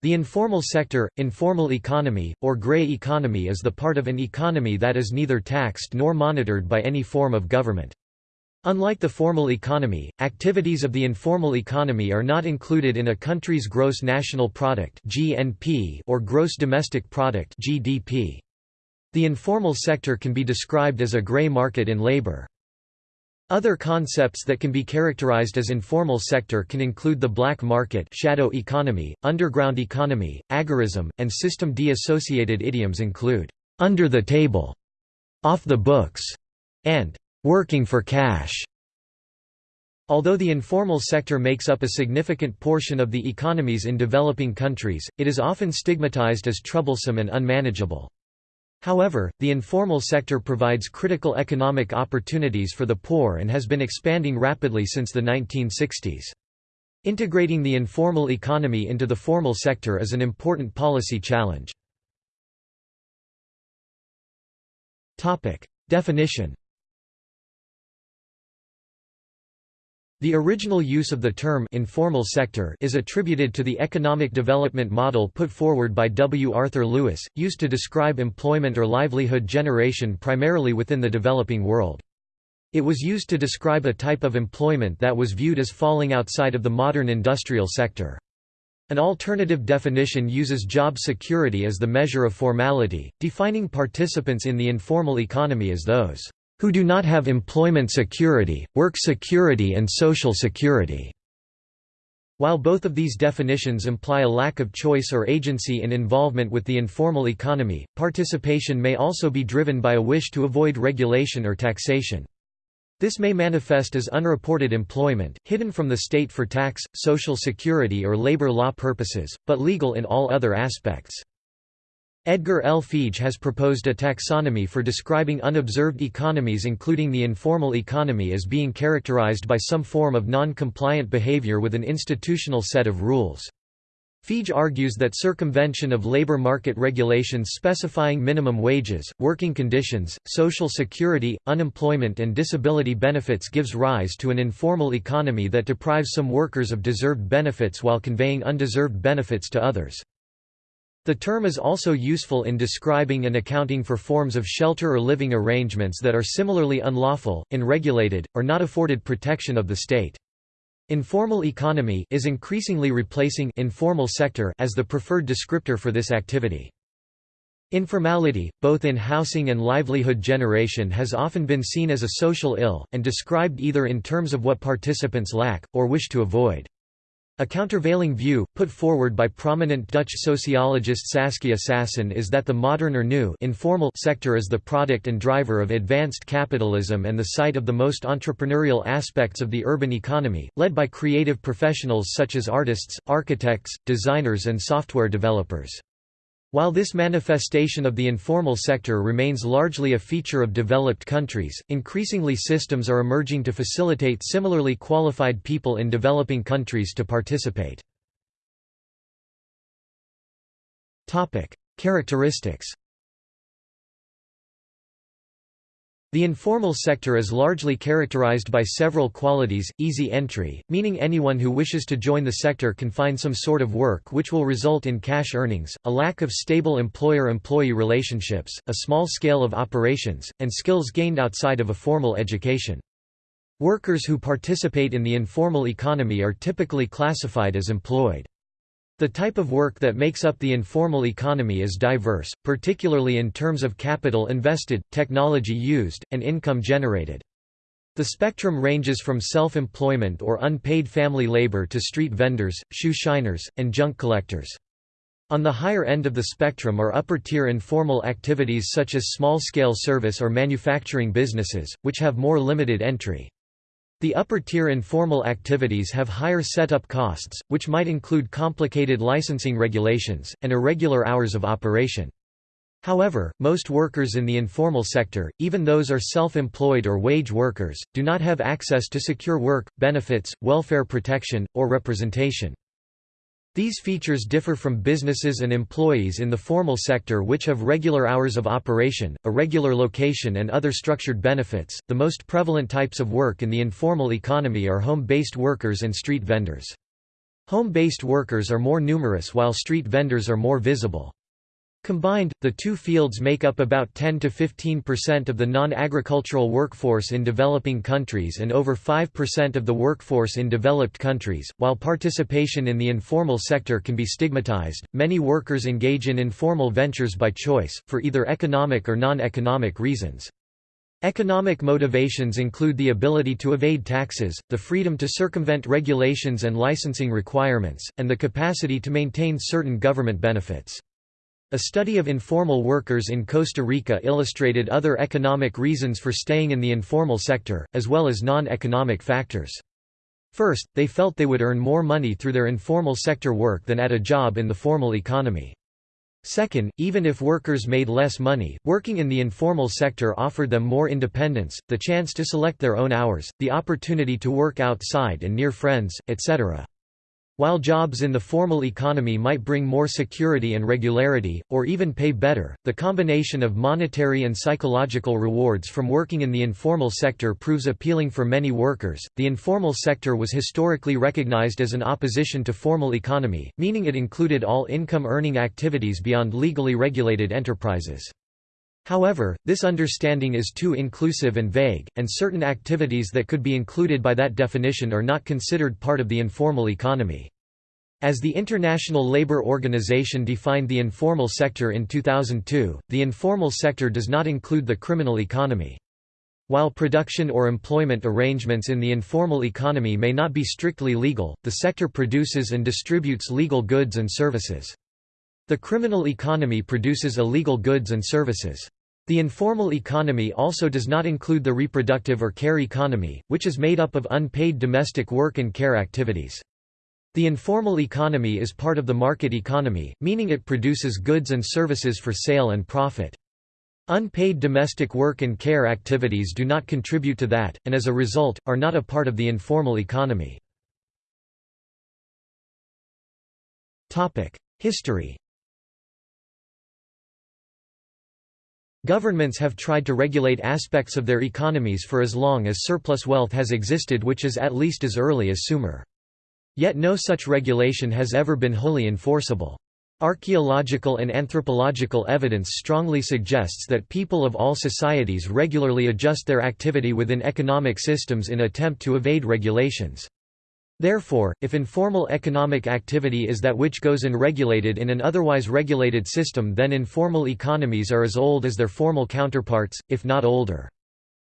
The informal sector, informal economy, or gray economy is the part of an economy that is neither taxed nor monitored by any form of government. Unlike the formal economy, activities of the informal economy are not included in a country's gross national product (GNP) or gross domestic product (GDP). The informal sector can be described as a gray market in labor. Other concepts that can be characterized as informal sector can include the black market shadow economy, underground economy, agorism, and system D. Associated idioms include, "...under the table", "...off the books", and "...working for cash". Although the informal sector makes up a significant portion of the economies in developing countries, it is often stigmatized as troublesome and unmanageable. However, the informal sector provides critical economic opportunities for the poor and has been expanding rapidly since the 1960s. Integrating the informal economy into the formal sector is an important policy challenge. Definition The original use of the term informal sector is attributed to the economic development model put forward by W. Arthur Lewis, used to describe employment or livelihood generation primarily within the developing world. It was used to describe a type of employment that was viewed as falling outside of the modern industrial sector. An alternative definition uses job security as the measure of formality, defining participants in the informal economy as those who do not have employment security, work security and social security." While both of these definitions imply a lack of choice or agency in involvement with the informal economy, participation may also be driven by a wish to avoid regulation or taxation. This may manifest as unreported employment, hidden from the state for tax, social security or labor law purposes, but legal in all other aspects. Edgar L. Feige has proposed a taxonomy for describing unobserved economies including the informal economy as being characterized by some form of non-compliant behavior with an institutional set of rules. Feige argues that circumvention of labor market regulations specifying minimum wages, working conditions, social security, unemployment and disability benefits gives rise to an informal economy that deprives some workers of deserved benefits while conveying undeserved benefits to others. The term is also useful in describing and accounting for forms of shelter or living arrangements that are similarly unlawful, unregulated, or not afforded protection of the state. Informal economy is increasingly replacing informal sector as the preferred descriptor for this activity. Informality, both in housing and livelihood generation has often been seen as a social ill, and described either in terms of what participants lack, or wish to avoid. A countervailing view, put forward by prominent Dutch sociologist Saskia Sassen is that the modern or new informal sector is the product and driver of advanced capitalism and the site of the most entrepreneurial aspects of the urban economy, led by creative professionals such as artists, architects, designers and software developers. While this manifestation of the informal sector remains largely a feature of developed countries, increasingly systems are emerging to facilitate similarly qualified people in developing countries to participate. Characteristics The informal sector is largely characterized by several qualities, easy entry, meaning anyone who wishes to join the sector can find some sort of work which will result in cash earnings, a lack of stable employer-employee relationships, a small scale of operations, and skills gained outside of a formal education. Workers who participate in the informal economy are typically classified as employed. The type of work that makes up the informal economy is diverse, particularly in terms of capital invested, technology used, and income generated. The spectrum ranges from self-employment or unpaid family labor to street vendors, shoe shiners, and junk collectors. On the higher end of the spectrum are upper-tier informal activities such as small-scale service or manufacturing businesses, which have more limited entry. The upper-tier informal activities have higher setup costs, which might include complicated licensing regulations, and irregular hours of operation. However, most workers in the informal sector, even those are self-employed or wage workers, do not have access to secure work, benefits, welfare protection, or representation. These features differ from businesses and employees in the formal sector which have regular hours of operation, a regular location and other structured benefits. The most prevalent types of work in the informal economy are home-based workers and street vendors. Home-based workers are more numerous while street vendors are more visible. Combined, the two fields make up about 10 to 15% of the non-agricultural workforce in developing countries and over 5% of the workforce in developed countries. While participation in the informal sector can be stigmatized, many workers engage in informal ventures by choice, for either economic or non-economic reasons. Economic motivations include the ability to evade taxes, the freedom to circumvent regulations and licensing requirements, and the capacity to maintain certain government benefits. A study of informal workers in Costa Rica illustrated other economic reasons for staying in the informal sector, as well as non-economic factors. First, they felt they would earn more money through their informal sector work than at a job in the formal economy. Second, even if workers made less money, working in the informal sector offered them more independence, the chance to select their own hours, the opportunity to work outside and near friends, etc. While jobs in the formal economy might bring more security and regularity, or even pay better, the combination of monetary and psychological rewards from working in the informal sector proves appealing for many workers. The informal sector was historically recognized as an opposition to formal economy, meaning it included all income earning activities beyond legally regulated enterprises. However, this understanding is too inclusive and vague, and certain activities that could be included by that definition are not considered part of the informal economy. As the International Labour Organization defined the informal sector in 2002, the informal sector does not include the criminal economy. While production or employment arrangements in the informal economy may not be strictly legal, the sector produces and distributes legal goods and services. The criminal economy produces illegal goods and services. The informal economy also does not include the reproductive or care economy, which is made up of unpaid domestic work and care activities. The informal economy is part of the market economy, meaning it produces goods and services for sale and profit. Unpaid domestic work and care activities do not contribute to that, and as a result, are not a part of the informal economy. History Governments have tried to regulate aspects of their economies for as long as surplus wealth has existed which is at least as early as Sumer. Yet no such regulation has ever been wholly enforceable. Archaeological and anthropological evidence strongly suggests that people of all societies regularly adjust their activity within economic systems in attempt to evade regulations. Therefore, if informal economic activity is that which goes unregulated in an otherwise regulated system then informal economies are as old as their formal counterparts, if not older.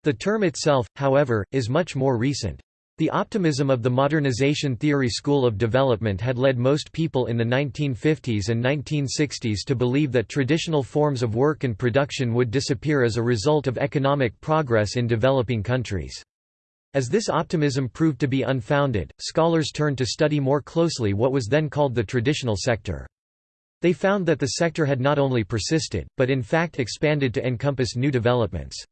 The term itself, however, is much more recent. The optimism of the modernization theory school of development had led most people in the 1950s and 1960s to believe that traditional forms of work and production would disappear as a result of economic progress in developing countries. As this optimism proved to be unfounded, scholars turned to study more closely what was then called the traditional sector. They found that the sector had not only persisted, but in fact expanded to encompass new developments.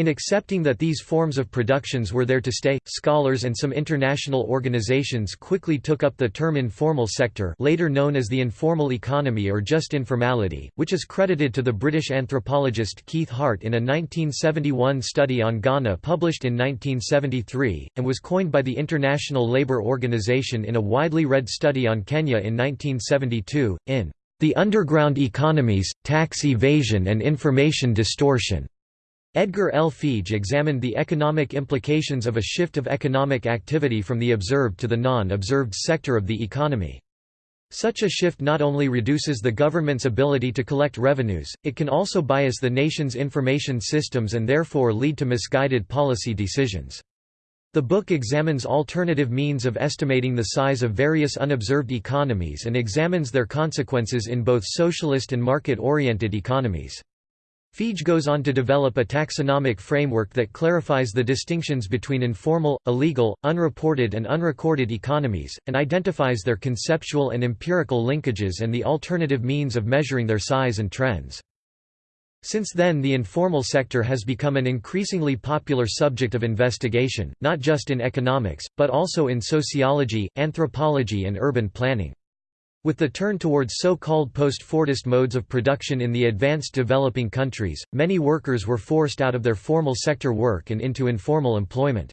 In accepting that these forms of productions were there to stay, scholars and some international organizations quickly took up the term informal sector later known as the informal economy or just informality, which is credited to the British anthropologist Keith Hart in a 1971 study on Ghana published in 1973, and was coined by the International Labour Organization in a widely read study on Kenya in 1972, in The Underground Economies, Tax Evasion and Information Distortion. Edgar L. Feige examined the economic implications of a shift of economic activity from the observed to the non-observed sector of the economy. Such a shift not only reduces the government's ability to collect revenues, it can also bias the nation's information systems and therefore lead to misguided policy decisions. The book examines alternative means of estimating the size of various unobserved economies and examines their consequences in both socialist and market-oriented economies. Feige goes on to develop a taxonomic framework that clarifies the distinctions between informal, illegal, unreported and unrecorded economies, and identifies their conceptual and empirical linkages and the alternative means of measuring their size and trends. Since then the informal sector has become an increasingly popular subject of investigation, not just in economics, but also in sociology, anthropology and urban planning. With the turn towards so-called post-Fordist modes of production in the advanced developing countries, many workers were forced out of their formal sector work and into informal employment.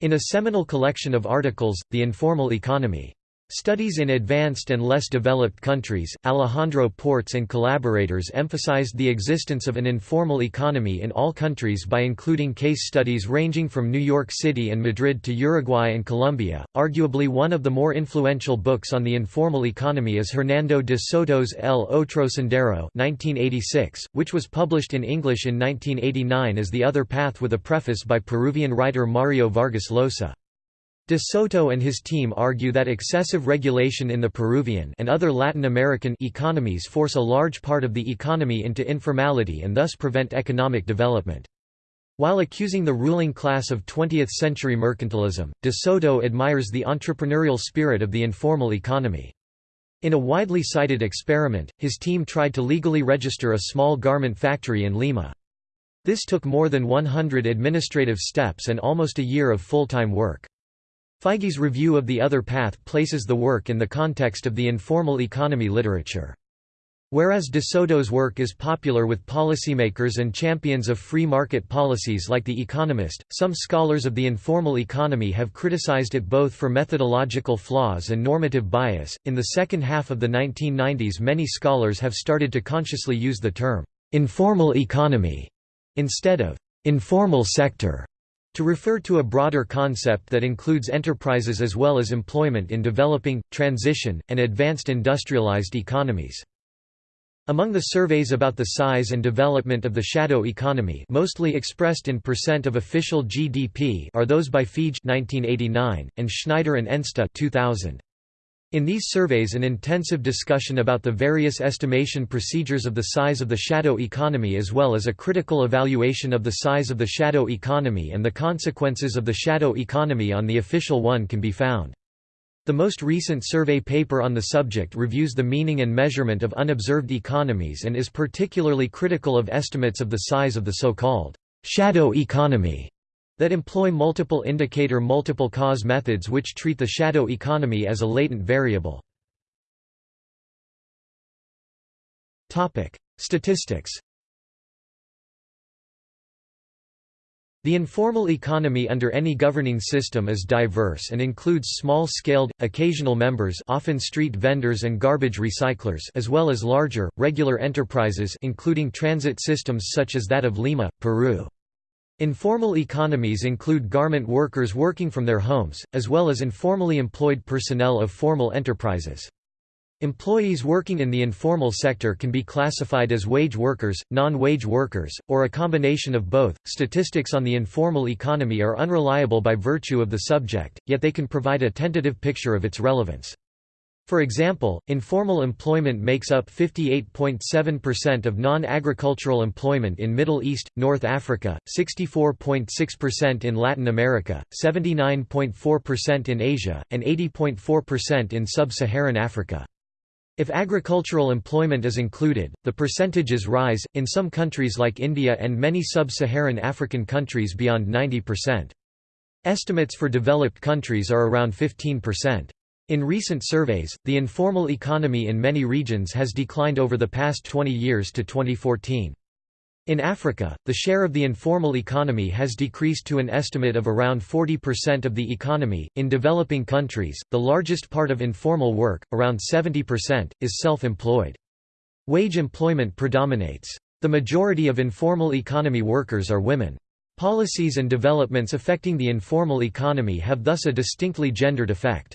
In a seminal collection of articles, The Informal Economy, Studies in advanced and less developed countries, Alejandro Portes and collaborators emphasized the existence of an informal economy in all countries by including case studies ranging from New York City and Madrid to Uruguay and Colombia. Arguably one of the more influential books on the informal economy is Hernando de Soto's El Otro Sendero 1986, which was published in English in 1989 as The Other Path with a preface by Peruvian writer Mario Vargas Llosa. De Soto and his team argue that excessive regulation in the Peruvian and other Latin American economies force a large part of the economy into informality and thus prevent economic development. While accusing the ruling class of 20th-century mercantilism, de Soto admires the entrepreneurial spirit of the informal economy. In a widely cited experiment, his team tried to legally register a small garment factory in Lima. This took more than 100 administrative steps and almost a year of full-time work. Feige's review of The Other Path places the work in the context of the informal economy literature. Whereas De Soto's work is popular with policymakers and champions of free market policies like The Economist, some scholars of the informal economy have criticized it both for methodological flaws and normative bias. In the second half of the 1990s, many scholars have started to consciously use the term informal economy instead of informal sector to refer to a broader concept that includes enterprises as well as employment in developing, transition, and advanced industrialized economies. Among the surveys about the size and development of the shadow economy mostly expressed in percent of official GDP are those by Feige 1989, and Schneider and Enste 2000. In these surveys an intensive discussion about the various estimation procedures of the size of the shadow economy as well as a critical evaluation of the size of the shadow economy and the consequences of the shadow economy on the official one can be found. The most recent survey paper on the subject reviews the meaning and measurement of unobserved economies and is particularly critical of estimates of the size of the so-called shadow economy that employ multiple indicator multiple cause methods which treat the shadow economy as a latent variable. Statistics The informal economy under any governing system is diverse and includes small-scaled, occasional members often street vendors and garbage recyclers as well as larger, regular enterprises including transit systems such as that of Lima, Peru. Informal economies include garment workers working from their homes, as well as informally employed personnel of formal enterprises. Employees working in the informal sector can be classified as wage workers, non-wage workers, or a combination of both. Statistics on the informal economy are unreliable by virtue of the subject, yet they can provide a tentative picture of its relevance. For example, informal employment makes up 58.7% of non-agricultural employment in Middle East, North Africa, 64.6% in Latin America, 79.4% in Asia, and 80.4% in sub-Saharan Africa. If agricultural employment is included, the percentages rise, in some countries like India and many sub-Saharan African countries beyond 90%. Estimates for developed countries are around 15%. In recent surveys, the informal economy in many regions has declined over the past 20 years to 2014. In Africa, the share of the informal economy has decreased to an estimate of around 40% of the economy. In developing countries, the largest part of informal work, around 70%, is self employed. Wage employment predominates. The majority of informal economy workers are women. Policies and developments affecting the informal economy have thus a distinctly gendered effect.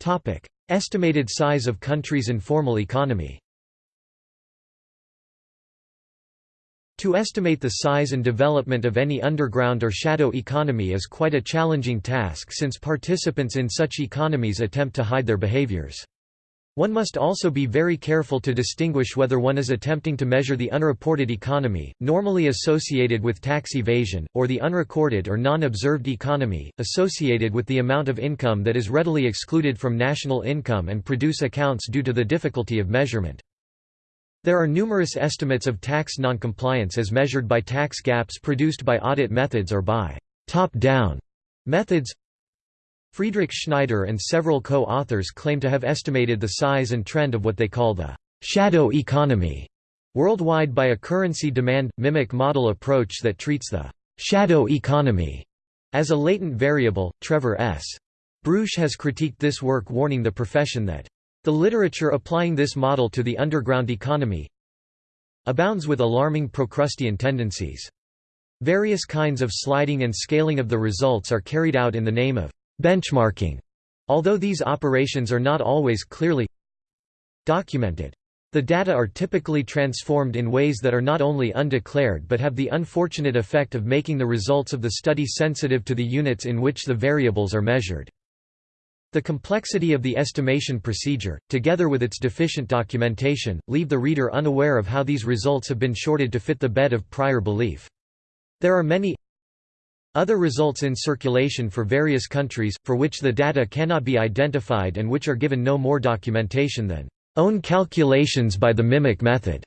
Topic: Estimated size of countries' informal economy. To estimate the size and development of any underground or shadow economy is quite a challenging task since participants in such economies attempt to hide their behaviors. One must also be very careful to distinguish whether one is attempting to measure the unreported economy, normally associated with tax evasion, or the unrecorded or non-observed economy, associated with the amount of income that is readily excluded from national income and produce accounts due to the difficulty of measurement. There are numerous estimates of tax noncompliance as measured by tax gaps produced by audit methods or by top-down methods Friedrich Schneider and several co-authors claim to have estimated the size and trend of what they call the «shadow economy» worldwide by a currency demand, mimic model approach that treats the «shadow economy» as a latent variable. Trevor S. Breusch has critiqued this work warning the profession that the literature applying this model to the underground economy abounds with alarming Procrustean tendencies. Various kinds of sliding and scaling of the results are carried out in the name of benchmarking, although these operations are not always clearly documented. The data are typically transformed in ways that are not only undeclared but have the unfortunate effect of making the results of the study sensitive to the units in which the variables are measured. The complexity of the estimation procedure, together with its deficient documentation, leave the reader unaware of how these results have been shorted to fit the bed of prior belief. There are many other results in circulation for various countries, for which the data cannot be identified and which are given no more documentation than own calculations by the mimic method.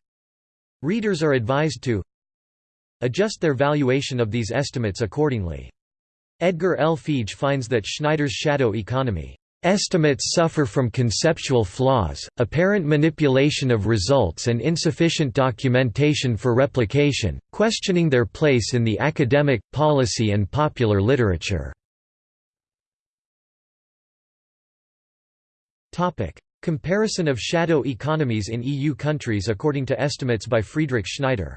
Readers are advised to adjust their valuation of these estimates accordingly. Edgar L. Feige finds that Schneider's shadow economy Estimates suffer from conceptual flaws, apparent manipulation of results and insufficient documentation for replication, questioning their place in the academic, policy and popular literature. Comparison of shadow economies in EU countries according to estimates by Friedrich Schneider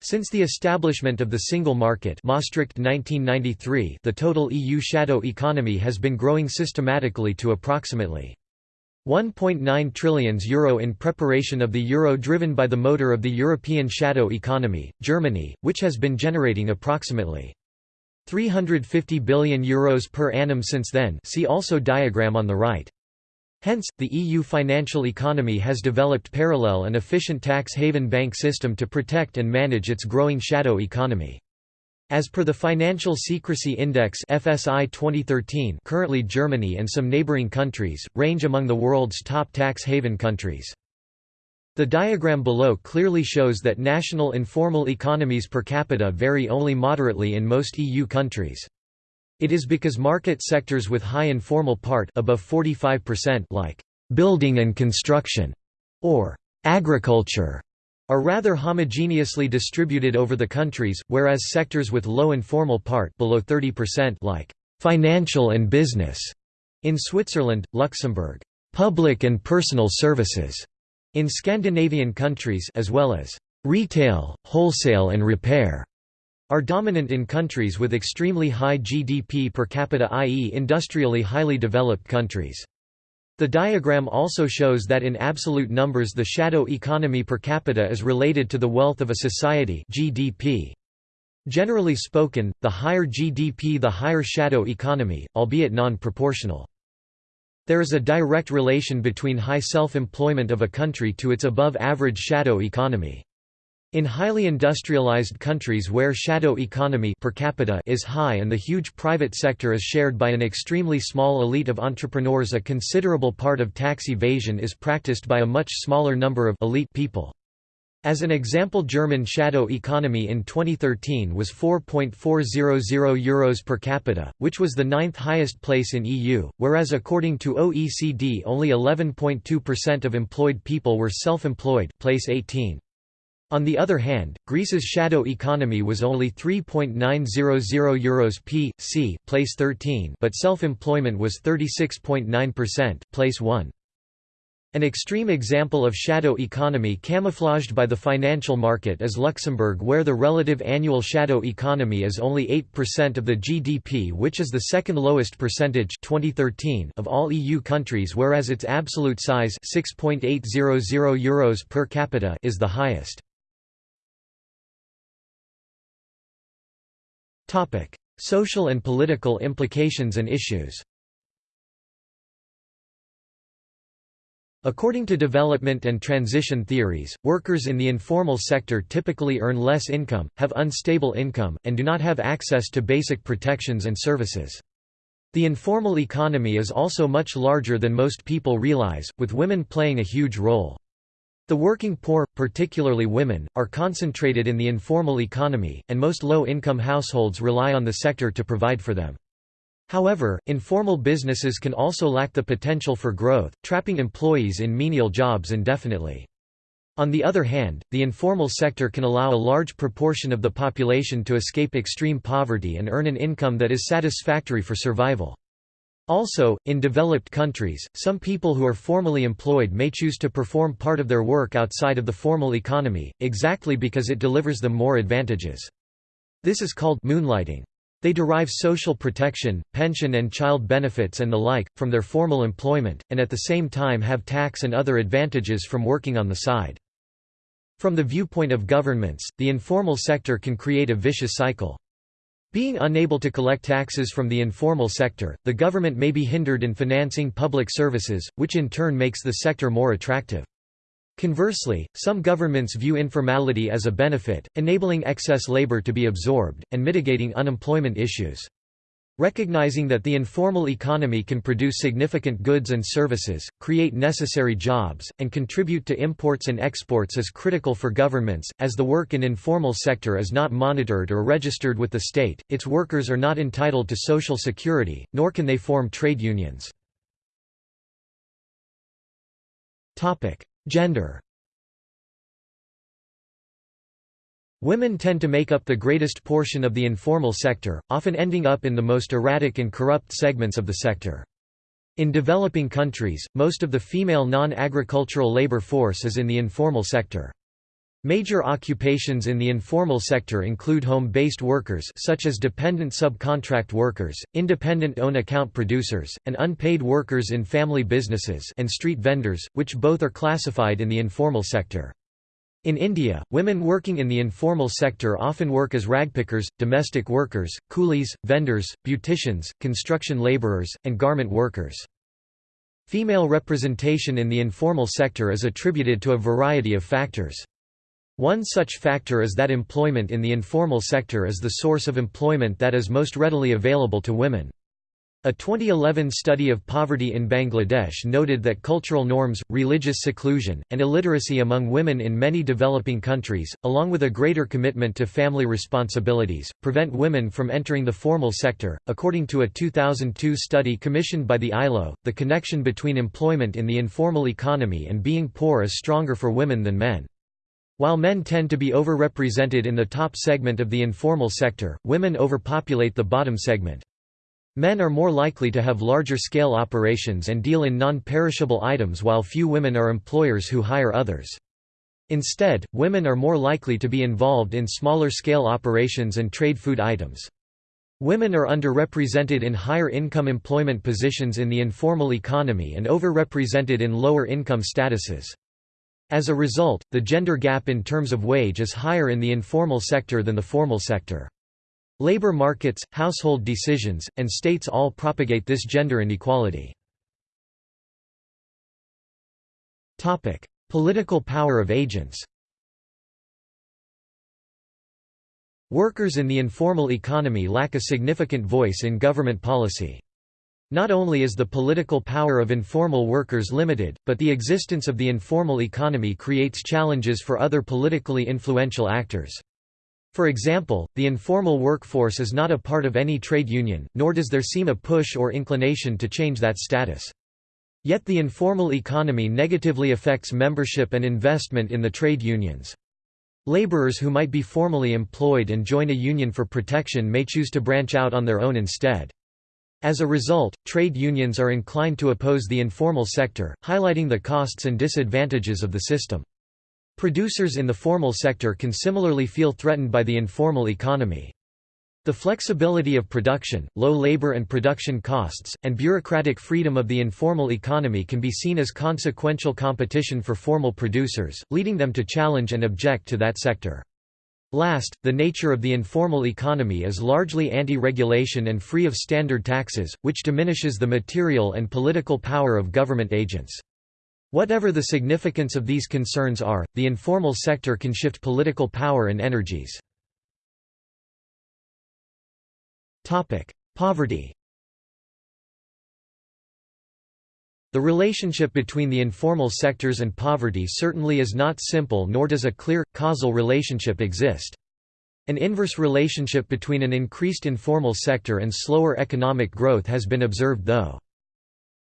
Since the establishment of the single market Maastricht 1993, the total EU shadow economy has been growing systematically to approximately 1.9 trillion euro in preparation of the euro driven by the motor of the European shadow economy, Germany, which has been generating approximately 350 billion euros per annum since then see also diagram on the right. Hence, the EU financial economy has developed parallel and efficient tax haven bank system to protect and manage its growing shadow economy. As per the Financial Secrecy Index FSI 2013 currently Germany and some neighboring countries, range among the world's top tax haven countries. The diagram below clearly shows that national informal economies per capita vary only moderately in most EU countries. It is because market sectors with high informal part above 45% like building and construction or agriculture are rather homogeneously distributed over the countries, whereas sectors with low informal part below 30% like financial and business in Switzerland, Luxembourg, public and personal services in Scandinavian countries as well as retail, wholesale and repair are dominant in countries with extremely high GDP per capita i.e. industrially highly developed countries. The diagram also shows that in absolute numbers the shadow economy per capita is related to the wealth of a society GDP. Generally spoken, the higher GDP the higher shadow economy, albeit non-proportional. There is a direct relation between high self-employment of a country to its above-average shadow economy. In highly industrialized countries where shadow economy per capita is high and the huge private sector is shared by an extremely small elite of entrepreneurs a considerable part of tax evasion is practiced by a much smaller number of elite people. As an example German shadow economy in 2013 was 4.400 euros per capita, which was the ninth highest place in EU, whereas according to OECD only 11.2% of employed people were self-employed place 18. On the other hand, Greece's shadow economy was only 3.900 euros p. c. place 13 but self-employment was 36.9%, place 1. An extreme example of shadow economy camouflaged by the financial market is Luxembourg where the relative annual shadow economy is only 8% of the GDP which is the second lowest percentage 2013 of all EU countries whereas its absolute size 6.800 euros per capita is the highest. Social and political implications and issues According to development and transition theories, workers in the informal sector typically earn less income, have unstable income, and do not have access to basic protections and services. The informal economy is also much larger than most people realize, with women playing a huge role. The working poor, particularly women, are concentrated in the informal economy, and most low-income households rely on the sector to provide for them. However, informal businesses can also lack the potential for growth, trapping employees in menial jobs indefinitely. On the other hand, the informal sector can allow a large proportion of the population to escape extreme poverty and earn an income that is satisfactory for survival. Also, in developed countries, some people who are formally employed may choose to perform part of their work outside of the formal economy, exactly because it delivers them more advantages. This is called moonlighting. They derive social protection, pension and child benefits and the like, from their formal employment, and at the same time have tax and other advantages from working on the side. From the viewpoint of governments, the informal sector can create a vicious cycle. Being unable to collect taxes from the informal sector, the government may be hindered in financing public services, which in turn makes the sector more attractive. Conversely, some governments view informality as a benefit, enabling excess labor to be absorbed, and mitigating unemployment issues. Recognizing that the informal economy can produce significant goods and services, create necessary jobs, and contribute to imports and exports is critical for governments, as the work in informal sector is not monitored or registered with the state, its workers are not entitled to social security, nor can they form trade unions. Gender Women tend to make up the greatest portion of the informal sector, often ending up in the most erratic and corrupt segments of the sector. In developing countries, most of the female non-agricultural labor force is in the informal sector. Major occupations in the informal sector include home-based workers such as dependent subcontract workers, independent own account producers, and unpaid workers in family businesses and street vendors, which both are classified in the informal sector. In India, women working in the informal sector often work as ragpickers, domestic workers, coolies, vendors, beauticians, construction labourers, and garment workers. Female representation in the informal sector is attributed to a variety of factors. One such factor is that employment in the informal sector is the source of employment that is most readily available to women. A 2011 study of poverty in Bangladesh noted that cultural norms, religious seclusion, and illiteracy among women in many developing countries, along with a greater commitment to family responsibilities, prevent women from entering the formal sector. According to a 2002 study commissioned by the ILO, the connection between employment in the informal economy and being poor is stronger for women than men. While men tend to be overrepresented in the top segment of the informal sector, women overpopulate the bottom segment. Men are more likely to have larger-scale operations and deal in non-perishable items while few women are employers who hire others. Instead, women are more likely to be involved in smaller-scale operations and trade food items. Women are underrepresented in higher income employment positions in the informal economy and overrepresented in lower income statuses. As a result, the gender gap in terms of wage is higher in the informal sector than the formal sector. Labor markets, household decisions, and states all propagate this gender inequality. Topic: Political power of agents Workers in the informal economy lack a significant voice in government policy. Not only is the political power of informal workers limited, but the existence of the informal economy creates challenges for other politically influential actors. For example, the informal workforce is not a part of any trade union, nor does there seem a push or inclination to change that status. Yet the informal economy negatively affects membership and investment in the trade unions. Laborers who might be formally employed and join a union for protection may choose to branch out on their own instead. As a result, trade unions are inclined to oppose the informal sector, highlighting the costs and disadvantages of the system. Producers in the formal sector can similarly feel threatened by the informal economy. The flexibility of production, low labor and production costs, and bureaucratic freedom of the informal economy can be seen as consequential competition for formal producers, leading them to challenge and object to that sector. Last, the nature of the informal economy is largely anti-regulation and free of standard taxes, which diminishes the material and political power of government agents. Whatever the significance of these concerns are, the informal sector can shift political power and energies. Poverty The relationship between the informal sectors and poverty certainly is not simple nor does a clear, causal relationship exist. An inverse relationship between an increased informal sector and slower economic growth has been observed though.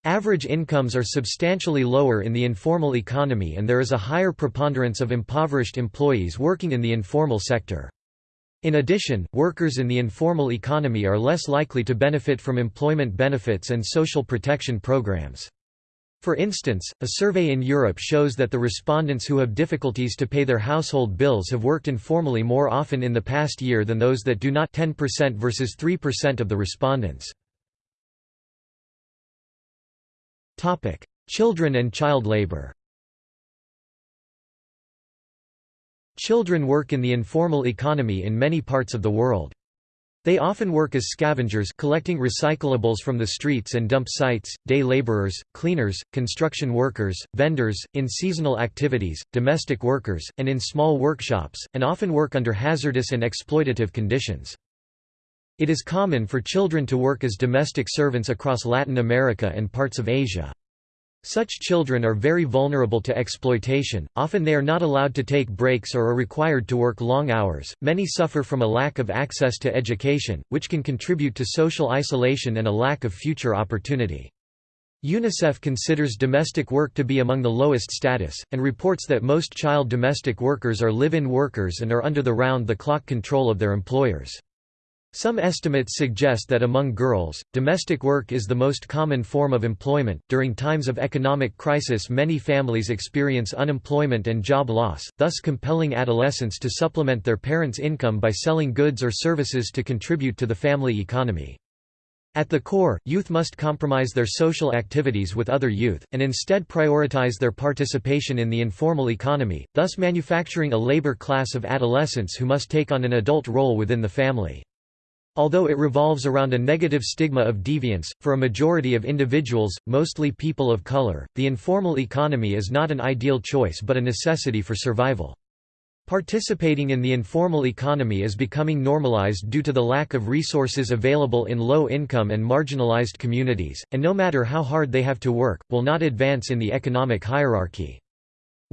Average incomes are substantially lower in the informal economy and there is a higher preponderance of impoverished employees working in the informal sector. In addition, workers in the informal economy are less likely to benefit from employment benefits and social protection programs. For instance, a survey in Europe shows that the respondents who have difficulties to pay their household bills have worked informally more often in the past year than those that do not 10% versus 3% of the respondents. Children and child labor Children work in the informal economy in many parts of the world. They often work as scavengers collecting recyclables from the streets and dump sites, day laborers, cleaners, construction workers, vendors, in seasonal activities, domestic workers, and in small workshops, and often work under hazardous and exploitative conditions. It is common for children to work as domestic servants across Latin America and parts of Asia. Such children are very vulnerable to exploitation, often they are not allowed to take breaks or are required to work long hours. Many suffer from a lack of access to education, which can contribute to social isolation and a lack of future opportunity. UNICEF considers domestic work to be among the lowest status, and reports that most child domestic workers are live-in workers and are under the round-the-clock control of their employers. Some estimates suggest that among girls, domestic work is the most common form of employment. During times of economic crisis, many families experience unemployment and job loss, thus compelling adolescents to supplement their parents' income by selling goods or services to contribute to the family economy. At the core, youth must compromise their social activities with other youth, and instead prioritize their participation in the informal economy, thus manufacturing a labor class of adolescents who must take on an adult role within the family. Although it revolves around a negative stigma of deviance, for a majority of individuals, mostly people of color, the informal economy is not an ideal choice but a necessity for survival. Participating in the informal economy is becoming normalized due to the lack of resources available in low-income and marginalized communities, and no matter how hard they have to work, will not advance in the economic hierarchy.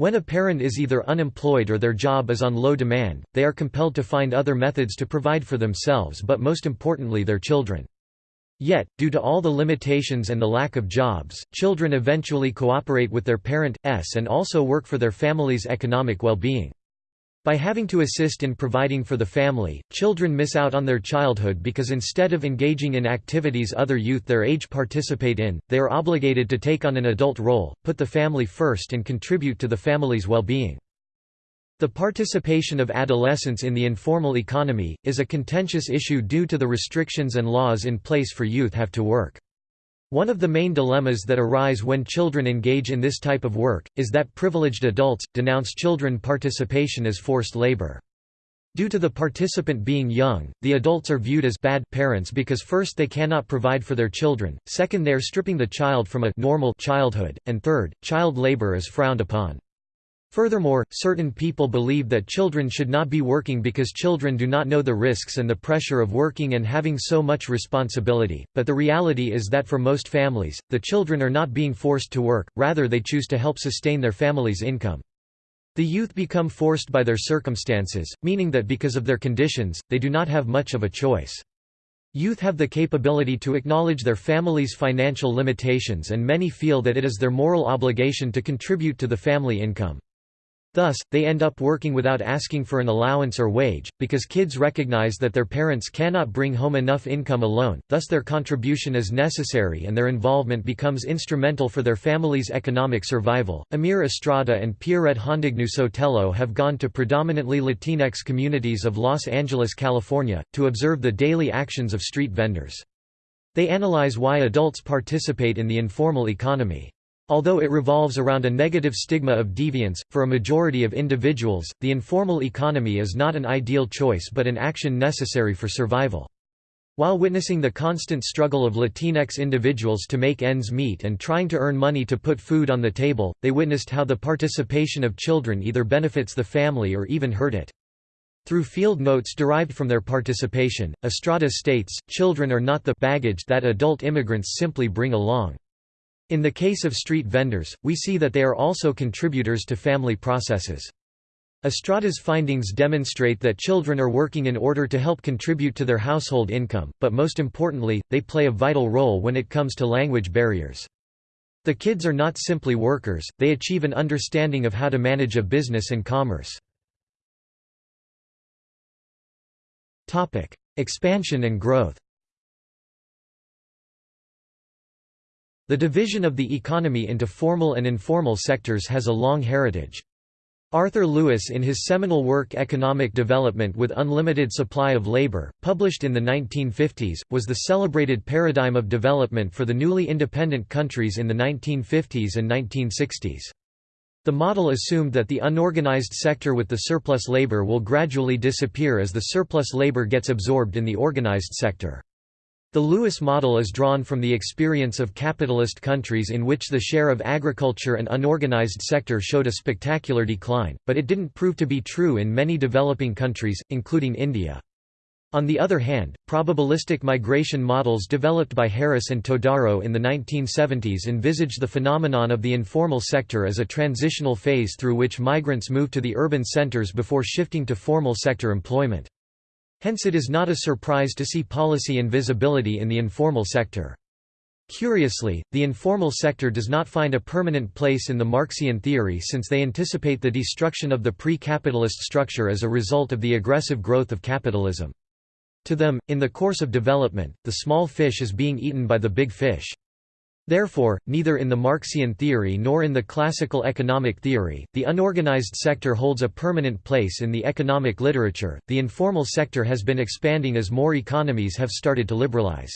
When a parent is either unemployed or their job is on low demand, they are compelled to find other methods to provide for themselves but most importantly their children. Yet, due to all the limitations and the lack of jobs, children eventually cooperate with their parent, s and also work for their family's economic well-being. By having to assist in providing for the family, children miss out on their childhood because instead of engaging in activities other youth their age participate in, they are obligated to take on an adult role, put the family first and contribute to the family's well-being. The participation of adolescents in the informal economy, is a contentious issue due to the restrictions and laws in place for youth have to work. One of the main dilemmas that arise when children engage in this type of work, is that privileged adults, denounce children participation as forced labor. Due to the participant being young, the adults are viewed as bad parents because first they cannot provide for their children, second they are stripping the child from a normal childhood, and third, child labor is frowned upon. Furthermore, certain people believe that children should not be working because children do not know the risks and the pressure of working and having so much responsibility, but the reality is that for most families, the children are not being forced to work, rather they choose to help sustain their family's income. The youth become forced by their circumstances, meaning that because of their conditions, they do not have much of a choice. Youth have the capability to acknowledge their family's financial limitations and many feel that it is their moral obligation to contribute to the family income. Thus, they end up working without asking for an allowance or wage, because kids recognize that their parents cannot bring home enough income alone, thus their contribution is necessary and their involvement becomes instrumental for their family's economic survival. Emir Estrada and Pierre Hondagneu-Sotelo have gone to predominantly Latinx communities of Los Angeles, California, to observe the daily actions of street vendors. They analyze why adults participate in the informal economy. Although it revolves around a negative stigma of deviance, for a majority of individuals, the informal economy is not an ideal choice but an action necessary for survival. While witnessing the constant struggle of Latinx individuals to make ends meet and trying to earn money to put food on the table, they witnessed how the participation of children either benefits the family or even hurt it. Through field notes derived from their participation, Estrada states, children are not the baggage that adult immigrants simply bring along. In the case of street vendors, we see that they are also contributors to family processes. Estrada's findings demonstrate that children are working in order to help contribute to their household income, but most importantly, they play a vital role when it comes to language barriers. The kids are not simply workers, they achieve an understanding of how to manage a business and commerce. Expansion and growth The division of the economy into formal and informal sectors has a long heritage. Arthur Lewis in his seminal work Economic Development with Unlimited Supply of Labor, published in the 1950s, was the celebrated paradigm of development for the newly independent countries in the 1950s and 1960s. The model assumed that the unorganized sector with the surplus labor will gradually disappear as the surplus labor gets absorbed in the organized sector. The Lewis model is drawn from the experience of capitalist countries in which the share of agriculture and unorganized sector showed a spectacular decline, but it didn't prove to be true in many developing countries, including India. On the other hand, probabilistic migration models developed by Harris and Todaro in the 1970s envisage the phenomenon of the informal sector as a transitional phase through which migrants move to the urban centers before shifting to formal sector employment. Hence it is not a surprise to see policy invisibility in the informal sector. Curiously, the informal sector does not find a permanent place in the Marxian theory since they anticipate the destruction of the pre-capitalist structure as a result of the aggressive growth of capitalism. To them, in the course of development, the small fish is being eaten by the big fish. Therefore, neither in the Marxian theory nor in the classical economic theory, the unorganized sector holds a permanent place in the economic literature. The informal sector has been expanding as more economies have started to liberalize.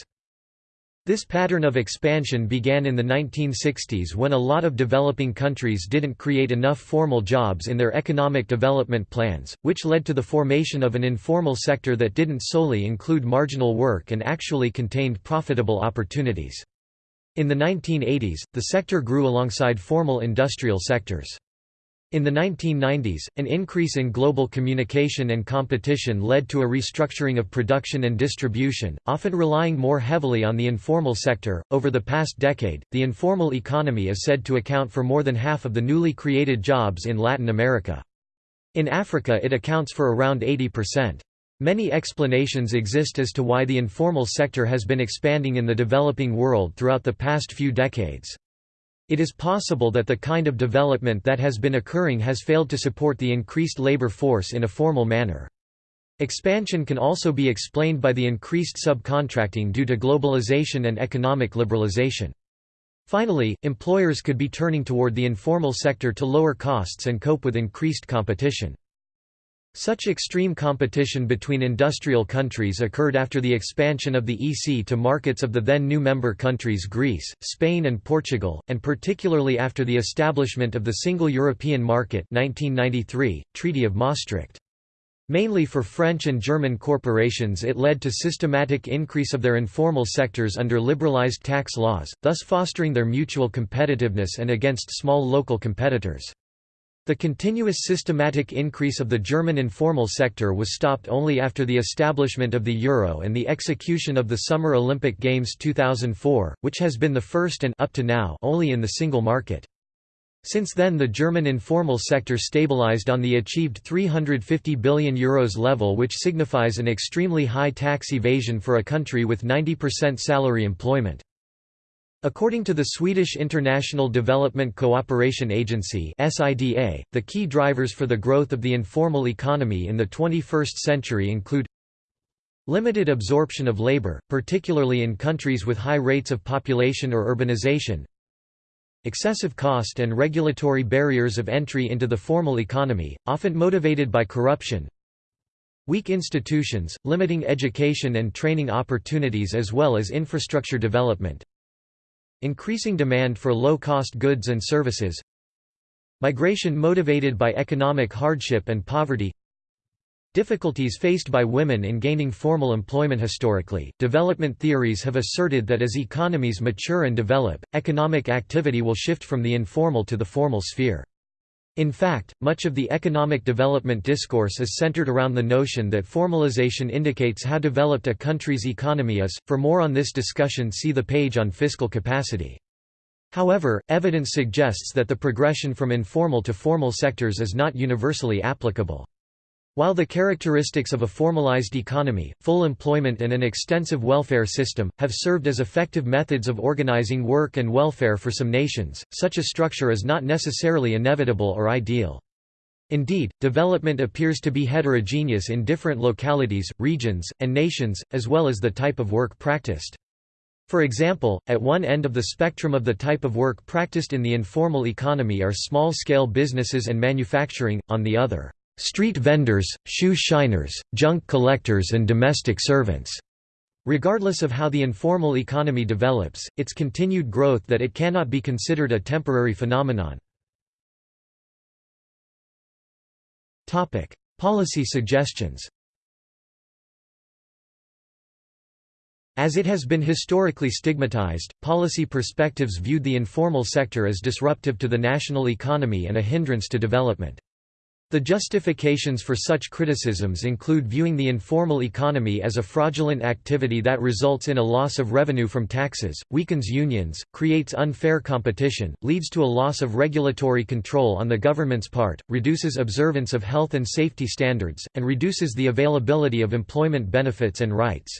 This pattern of expansion began in the 1960s when a lot of developing countries didn't create enough formal jobs in their economic development plans, which led to the formation of an informal sector that didn't solely include marginal work and actually contained profitable opportunities. In the 1980s, the sector grew alongside formal industrial sectors. In the 1990s, an increase in global communication and competition led to a restructuring of production and distribution, often relying more heavily on the informal sector. Over the past decade, the informal economy is said to account for more than half of the newly created jobs in Latin America. In Africa, it accounts for around 80%. Many explanations exist as to why the informal sector has been expanding in the developing world throughout the past few decades. It is possible that the kind of development that has been occurring has failed to support the increased labor force in a formal manner. Expansion can also be explained by the increased subcontracting due to globalization and economic liberalization. Finally, employers could be turning toward the informal sector to lower costs and cope with increased competition. Such extreme competition between industrial countries occurred after the expansion of the EC to markets of the then new member countries Greece, Spain and Portugal, and particularly after the establishment of the Single European Market 1993, Treaty of Maastricht. Mainly for French and German corporations it led to systematic increase of their informal sectors under liberalized tax laws, thus fostering their mutual competitiveness and against small local competitors. The continuous systematic increase of the German informal sector was stopped only after the establishment of the euro and the execution of the Summer Olympic Games 2004, which has been the first and up to now only in the single market. Since then the German informal sector stabilized on the achieved €350 billion Euros level which signifies an extremely high tax evasion for a country with 90% salary employment. According to the Swedish International Development Cooperation Agency (SIDA), the key drivers for the growth of the informal economy in the 21st century include limited absorption of labor, particularly in countries with high rates of population or urbanization, excessive cost and regulatory barriers of entry into the formal economy, often motivated by corruption, weak institutions, limiting education and training opportunities as well as infrastructure development, Increasing demand for low-cost goods and services Migration motivated by economic hardship and poverty Difficulties faced by women in gaining formal employment historically. Development theories have asserted that as economies mature and develop, economic activity will shift from the informal to the formal sphere. In fact, much of the economic development discourse is centered around the notion that formalization indicates how developed a country's economy is. For more on this discussion, see the page on fiscal capacity. However, evidence suggests that the progression from informal to formal sectors is not universally applicable. While the characteristics of a formalized economy, full employment and an extensive welfare system, have served as effective methods of organizing work and welfare for some nations, such a structure is not necessarily inevitable or ideal. Indeed, development appears to be heterogeneous in different localities, regions, and nations, as well as the type of work practiced. For example, at one end of the spectrum of the type of work practiced in the informal economy are small-scale businesses and manufacturing, on the other street vendors, shoe shiners, junk collectors and domestic servants. Regardless of how the informal economy develops, its continued growth that it cannot be considered a temporary phenomenon. Policy suggestions As it has been historically stigmatized, policy perspectives viewed the informal sector as disruptive to the national economy and a hindrance to development. The justifications for such criticisms include viewing the informal economy as a fraudulent activity that results in a loss of revenue from taxes, weakens unions, creates unfair competition, leads to a loss of regulatory control on the government's part, reduces observance of health and safety standards, and reduces the availability of employment benefits and rights.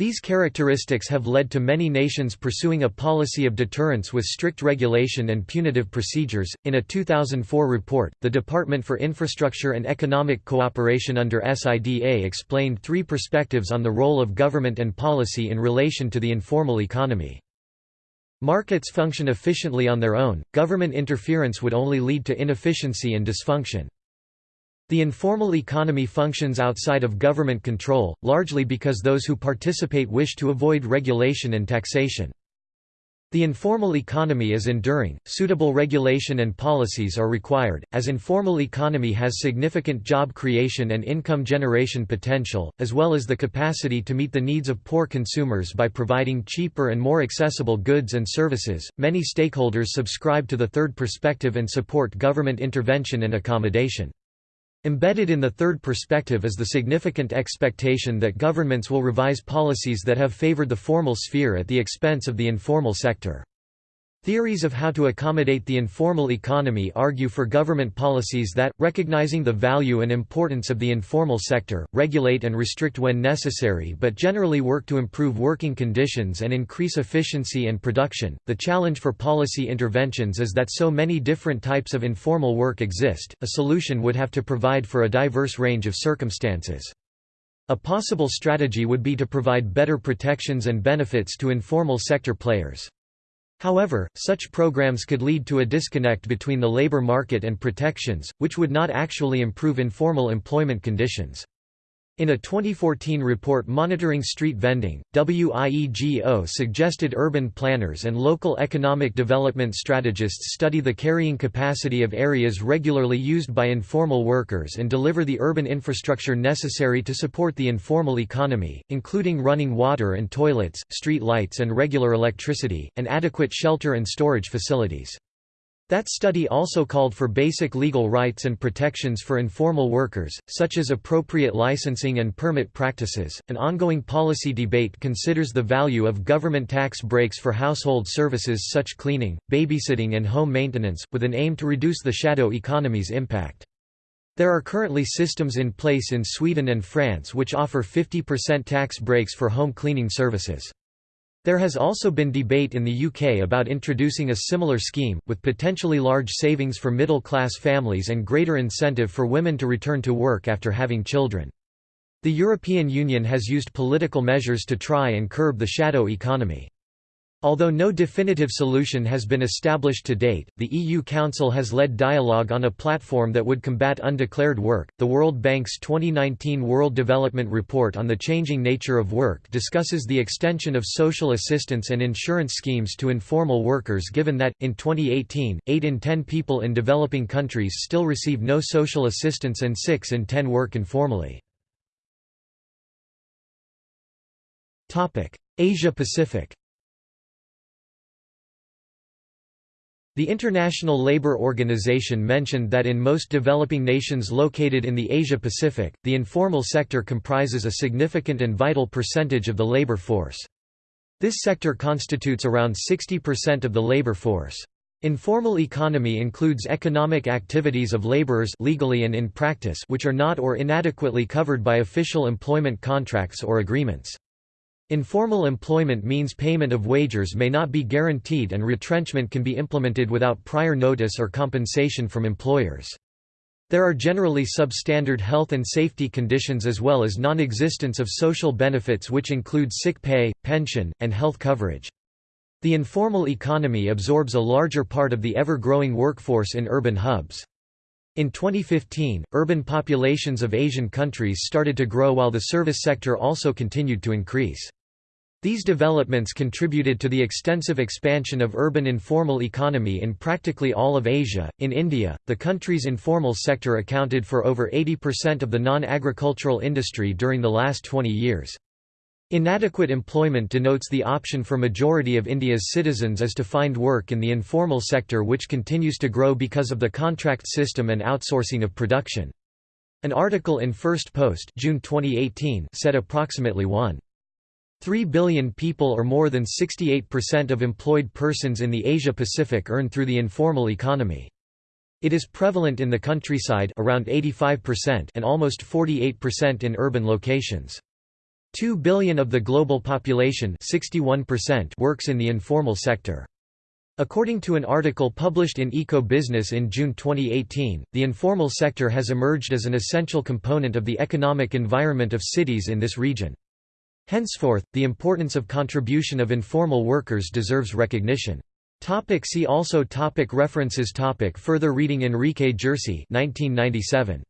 These characteristics have led to many nations pursuing a policy of deterrence with strict regulation and punitive procedures. In a 2004 report, the Department for Infrastructure and Economic Cooperation under SIDA explained three perspectives on the role of government and policy in relation to the informal economy. Markets function efficiently on their own, government interference would only lead to inefficiency and dysfunction. The informal economy functions outside of government control, largely because those who participate wish to avoid regulation and taxation. The informal economy is enduring, suitable regulation and policies are required, as informal economy has significant job creation and income generation potential, as well as the capacity to meet the needs of poor consumers by providing cheaper and more accessible goods and services. Many stakeholders subscribe to the third perspective and support government intervention and accommodation. Embedded in the third perspective is the significant expectation that governments will revise policies that have favored the formal sphere at the expense of the informal sector. Theories of how to accommodate the informal economy argue for government policies that, recognizing the value and importance of the informal sector, regulate and restrict when necessary but generally work to improve working conditions and increase efficiency and production. The challenge for policy interventions is that so many different types of informal work exist, a solution would have to provide for a diverse range of circumstances. A possible strategy would be to provide better protections and benefits to informal sector players. However, such programs could lead to a disconnect between the labor market and protections, which would not actually improve informal employment conditions. In a 2014 report monitoring street vending, WIEGO suggested urban planners and local economic development strategists study the carrying capacity of areas regularly used by informal workers and deliver the urban infrastructure necessary to support the informal economy, including running water and toilets, street lights and regular electricity, and adequate shelter and storage facilities. That study also called for basic legal rights and protections for informal workers, such as appropriate licensing and permit practices. An ongoing policy debate considers the value of government tax breaks for household services such cleaning, babysitting, and home maintenance, with an aim to reduce the shadow economy's impact. There are currently systems in place in Sweden and France which offer 50% tax breaks for home cleaning services. There has also been debate in the UK about introducing a similar scheme, with potentially large savings for middle-class families and greater incentive for women to return to work after having children. The European Union has used political measures to try and curb the shadow economy. Although no definitive solution has been established to date, the EU Council has led dialogue on a platform that would combat undeclared work. The World Bank's 2019 World Development Report on the Changing Nature of Work discusses the extension of social assistance and insurance schemes to informal workers given that, in 2018, 8 in 10 people in developing countries still receive no social assistance and 6 in 10 work informally. Asia Pacific The International Labour Organization mentioned that in most developing nations located in the Asia-Pacific, the informal sector comprises a significant and vital percentage of the labour force. This sector constitutes around 60% of the labour force. Informal economy includes economic activities of laborers legally and in practice which are not or inadequately covered by official employment contracts or agreements. Informal employment means payment of wages may not be guaranteed and retrenchment can be implemented without prior notice or compensation from employers. There are generally substandard health and safety conditions as well as non-existence of social benefits which include sick pay, pension, and health coverage. The informal economy absorbs a larger part of the ever-growing workforce in urban hubs. In 2015, urban populations of Asian countries started to grow while the service sector also continued to increase. These developments contributed to the extensive expansion of urban informal economy in practically all of Asia. In India, the country's informal sector accounted for over 80% of the non-agricultural industry during the last 20 years. Inadequate employment denotes the option for majority of India's citizens is to find work in the informal sector which continues to grow because of the contract system and outsourcing of production. An article in Firstpost June 2018 said approximately 1.3 billion people or more than 68% of employed persons in the Asia-Pacific earn through the informal economy. It is prevalent in the countryside around 85% and almost 48% in urban locations. 2 billion of the global population 61% works in the informal sector. According to an article published in Eco Business in June 2018, the informal sector has emerged as an essential component of the economic environment of cities in this region. Henceforth, the importance of contribution of informal workers deserves recognition. Topic see also topic References topic Further reading Enrique Ghersi 1997.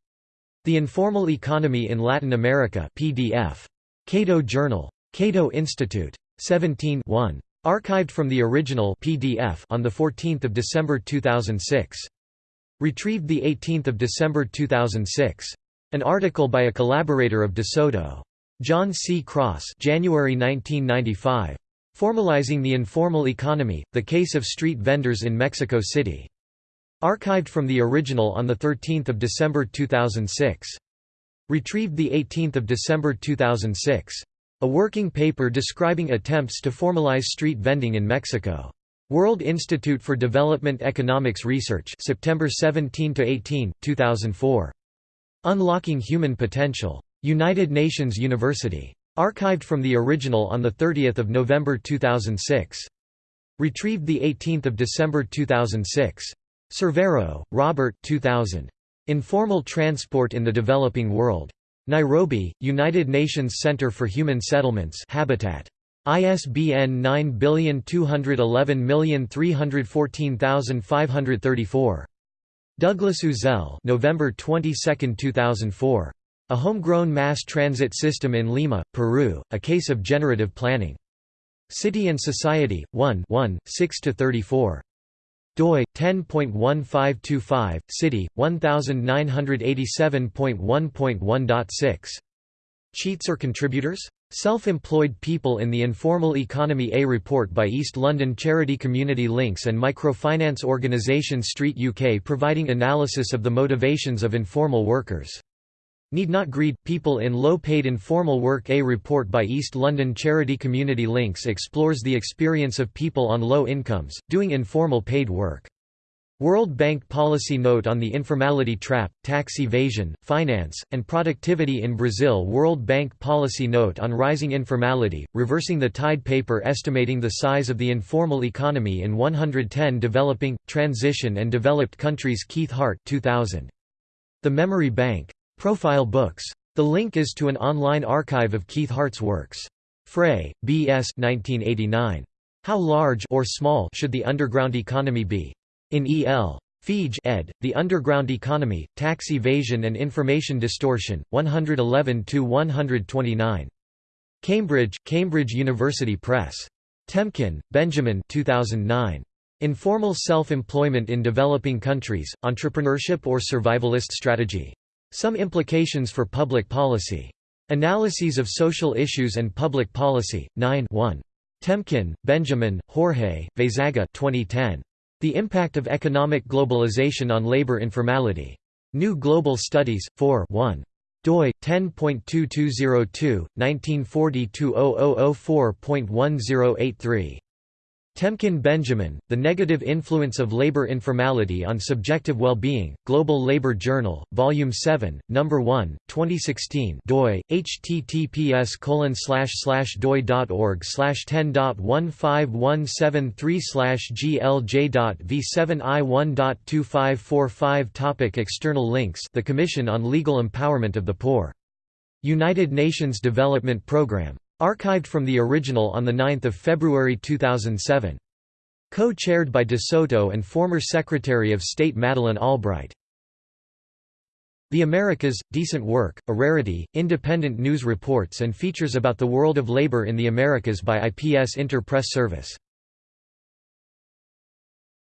The Informal Economy in Latin America PDF. Cato Journal. Cato Institute. 17 1. Archived from the original PDF on 14 December 2006. Retrieved 18 December 2006. An article by a collaborator of DeSoto. John C. Cross January 1995. Formalizing the Informal Economy, The Case of Street Vendors in Mexico City. Archived from the original on 13 December 2006. Retrieved 18 December 2006. A working paper describing attempts to formalize street vending in Mexico. World Institute for Development Economics Research September 17–18, 2004. Unlocking Human Potential. United Nations University. Archived from the original on 30 November 2006. Retrieved 18 December 2006. Cervero, Robert 2000. Informal Transport in the Developing World. Nairobi, United Nations Center for Human Settlements Habitat. ISBN 9211314534. Douglas Uzzell November 22, 2004. A Homegrown Mass Transit System in Lima, Peru, A Case of Generative Planning. City and Society, 1 1, 6–34 doi 10.1525 city 1987.1.1.6 cheats or contributors? Self-employed people in the informal economy a report by east london charity community links and microfinance organisation street uk providing analysis of the motivations of informal workers Need not greed, people in low-paid informal work A report by East London charity Community Links explores the experience of people on low incomes, doing informal paid work. World Bank Policy Note on the Informality Trap, Tax Evasion, Finance, and Productivity in Brazil World Bank Policy Note on Rising Informality, Reversing the Tide paper estimating the size of the informal economy in 110 developing, transition and developed countries Keith Hart 2000. The Memory Bank. Profile Books. The link is to an online archive of Keith Hart's works. Frey, B. S. 1989. How large or small should the underground economy be? In E. L. Feige ed., The Underground Economy, Tax Evasion and Information Distortion, 111–129. Cambridge, Cambridge University Press. Temkin, Benjamin 2009. Informal Self-Employment in Developing Countries, Entrepreneurship or Survivalist Strategy. Some implications for public policy. Analyses of Social Issues and Public Policy, 9 1. Temkin, Benjamin, Jorge, Veizaga 2010. The Impact of Economic Globalization on Labor Informality. New Global Studies, 4 1 doi 10.2202 1940 2004.1083 Temkin Benjamin, The Negative Influence of Labor Informality on Subjective Well-Being, Global Labor Journal, Volume 7, No. 1, 2016 doi, https doi.org 10.15173 glj.v7i1.2545 Topic External links The Commission on Legal Empowerment of the Poor. United Nations Development Programme Archived from the original on 9 February 2007. Co-chaired by De Soto and former Secretary of State Madeleine Albright. The Americas, Decent Work, a Rarity, independent news reports and features about the world of labor in the Americas by IPS Inter Press Service